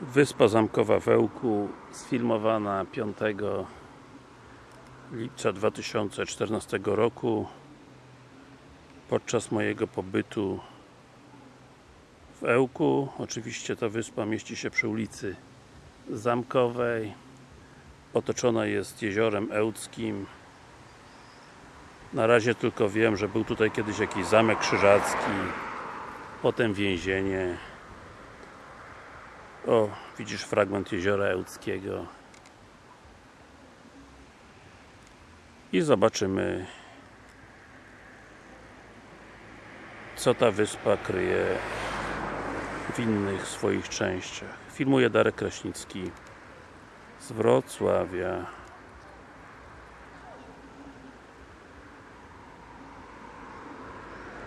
Wyspa Zamkowa w Ełku sfilmowana 5 lipca 2014 roku. Podczas mojego pobytu w Ełku oczywiście ta wyspa mieści się przy ulicy Zamkowej. Otoczona jest jeziorem Ełckim. Na razie tylko wiem, że był tutaj kiedyś jakiś zamek krzyżacki potem więzienie o, widzisz fragment jeziora Ełckiego i zobaczymy co ta wyspa kryje w innych swoich częściach. Filmuje Darek Kraśnicki z Wrocławia